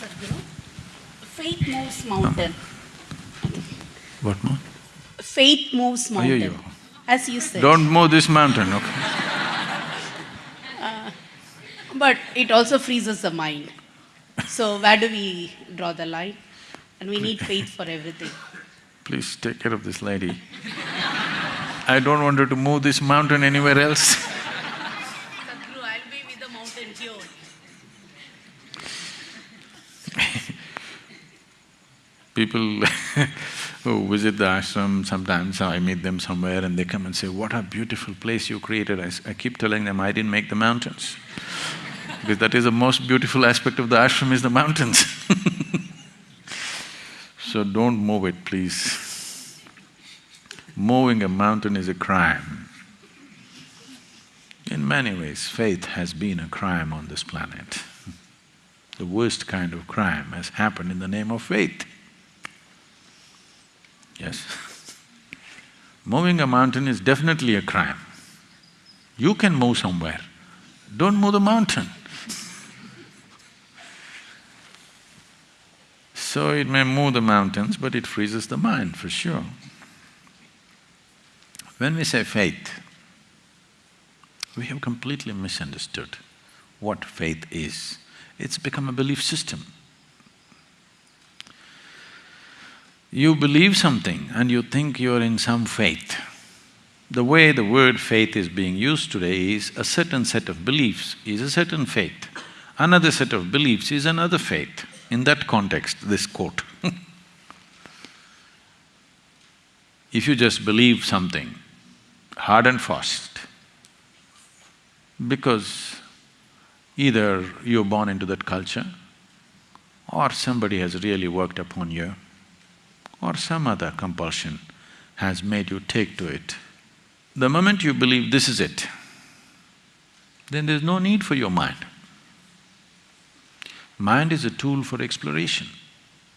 Sadhguru. Faith moves mountain. What more? Faith moves mountain. As you said. Don't move this mountain, okay? Uh, but it also freezes the mind. So where do we draw the line? And we need faith for everything. Please take care of this lady. I don't want her to move this mountain anywhere else. Sadhguru, I'll be with the mountain here. People who visit the ashram, sometimes I meet them somewhere and they come and say, what a beautiful place you created. I keep telling them, I didn't make the mountains. because that is the most beautiful aspect of the ashram is the mountains So don't move it, please. Moving a mountain is a crime. In many ways, faith has been a crime on this planet. The worst kind of crime has happened in the name of faith. Yes. Moving a mountain is definitely a crime. You can move somewhere, don't move the mountain. So it may move the mountains, but it freezes the mind for sure. When we say faith, we have completely misunderstood what faith is. It's become a belief system. You believe something and you think you're in some faith. The way the word faith is being used today is a certain set of beliefs is a certain faith, another set of beliefs is another faith. In that context, this quote If you just believe something hard and fast, because either you're born into that culture, or somebody has really worked upon you, or some other compulsion has made you take to it. The moment you believe this is it, then there's no need for your mind. Mind is a tool for exploration,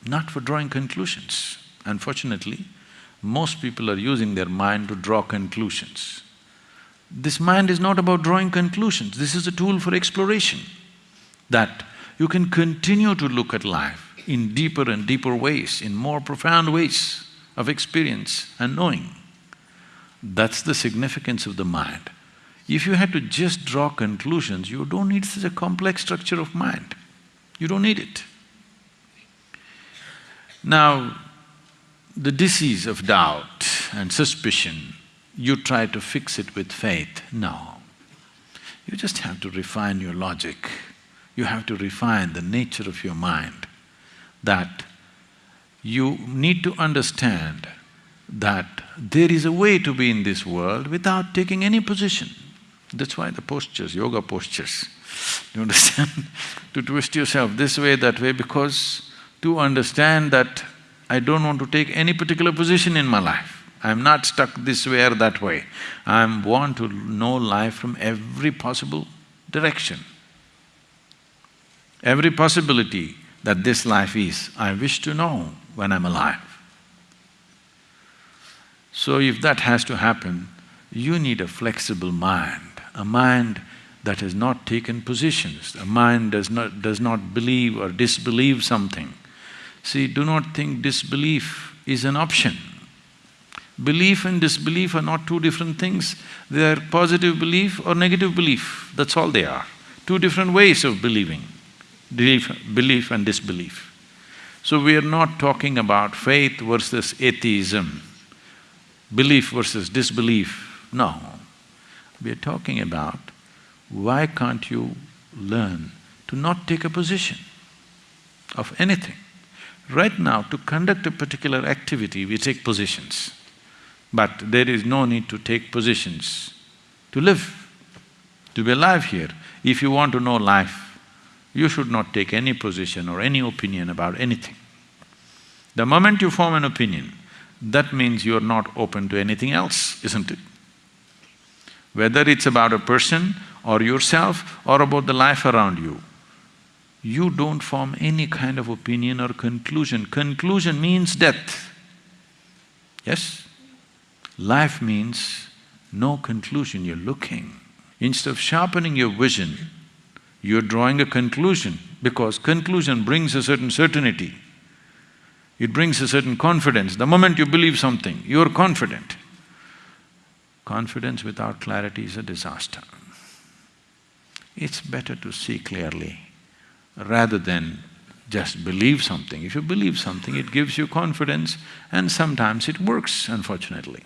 not for drawing conclusions. Unfortunately, most people are using their mind to draw conclusions. This mind is not about drawing conclusions, this is a tool for exploration. That you can continue to look at life in deeper and deeper ways, in more profound ways of experience and knowing. That's the significance of the mind. If you had to just draw conclusions, you don't need such a complex structure of mind. You don't need it. Now, the disease of doubt and suspicion, you try to fix it with faith. No. You just have to refine your logic. You have to refine the nature of your mind. That you need to understand that there is a way to be in this world without taking any position. That's why the postures, yoga postures, you understand? to twist yourself this way, that way, because to understand that I don't want to take any particular position in my life. I'm not stuck this way or that way. I want to know life from every possible direction. Every possibility that this life is, I wish to know when I'm alive. So if that has to happen, you need a flexible mind, a mind that has not taken positions, a mind does not… does not believe or disbelieve something. See, do not think disbelief is an option. Belief and disbelief are not two different things, they are positive belief or negative belief, that's all they are. Two different ways of believing, belief, belief and disbelief. So we are not talking about faith versus atheism, belief versus disbelief, no. We are talking about why can't you learn to not take a position of anything? Right now, to conduct a particular activity, we take positions. But there is no need to take positions to live, to be alive here. If you want to know life, you should not take any position or any opinion about anything. The moment you form an opinion, that means you're not open to anything else, isn't it? Whether it's about a person or yourself or about the life around you, you don't form any kind of opinion or conclusion. Conclusion means death. Yes? Life means no conclusion, you're looking. Instead of sharpening your vision, You're drawing a conclusion because conclusion brings a certain certainty. It brings a certain confidence. The moment you believe something, you're confident. Confidence without clarity is a disaster. It's better to see clearly rather than just believe something. If you believe something, it gives you confidence and sometimes it works, unfortunately.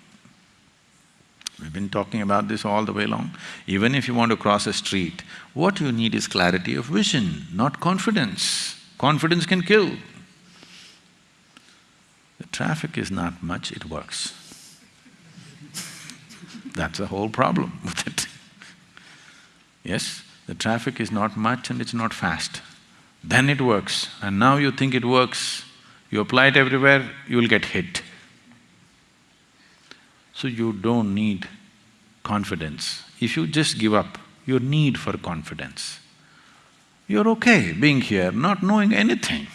We've been talking about this all the way along. Even if you want to cross a street, what you need is clarity of vision, not confidence. Confidence can kill. The traffic is not much, it works. That's the whole problem with it. Yes, the traffic is not much and it's not fast. Then it works, and now you think it works, you apply it everywhere, you will get hit. So you don't need confidence. If you just give up your need for confidence, you're okay being here, not knowing anything.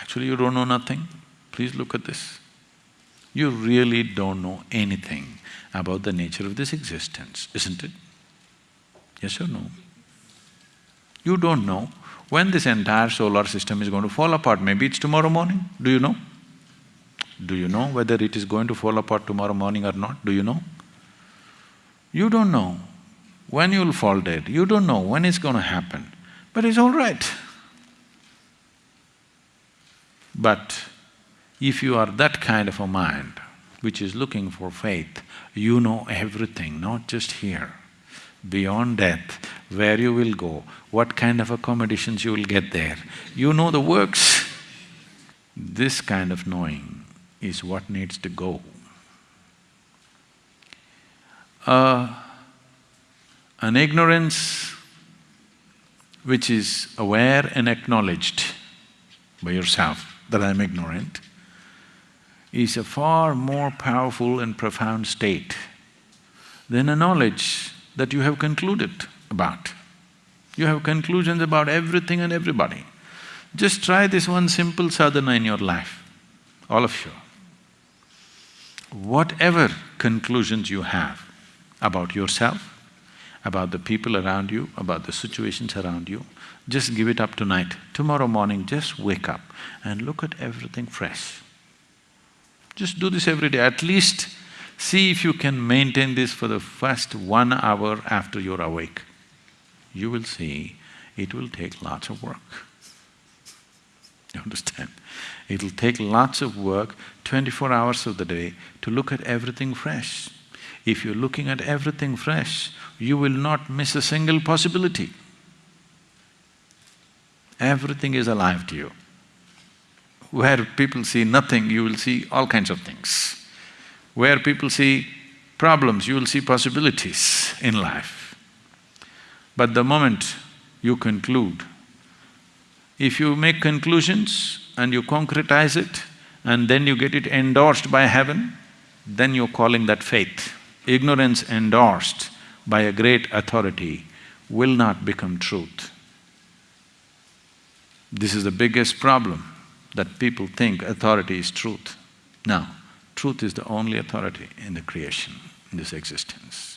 Actually, you don't know nothing. Please look at this. You really don't know anything about the nature of this existence, isn't it? Yes or no? You don't know when this entire solar system is going to fall apart, maybe it's tomorrow morning, do you know? Do you know whether it is going to fall apart tomorrow morning or not? Do you know? You don't know when you'll fall dead, you don't know when it's going to happen, but it's all right. But if you are that kind of a mind which is looking for faith, you know everything, not just here. Beyond death, where you will go, what kind of accommodations you will get there, you know the works. This kind of knowing is what needs to go. Uh, an ignorance which is aware and acknowledged by yourself that I'm ignorant is a far more powerful and profound state than a knowledge that you have concluded about. You have conclusions about everything and everybody. Just try this one simple sadhana in your life, all of you. Whatever conclusions you have about yourself, about the people around you, about the situations around you, just give it up tonight. Tomorrow morning, just wake up and look at everything fresh. Just do this every day, at least see if you can maintain this for the first one hour after you're awake. You will see it will take lots of work. You understand? It'll take lots of work, twenty-four hours of the day, to look at everything fresh. If you're looking at everything fresh, you will not miss a single possibility. Everything is alive to you. Where people see nothing, you will see all kinds of things. Where people see problems, you will see possibilities in life. But the moment you conclude, if you make conclusions and you concretize it and then you get it endorsed by heaven, then you're calling that faith. Ignorance endorsed by a great authority will not become truth. This is the biggest problem, that people think authority is truth. Now, truth is the only authority in the creation, in this existence.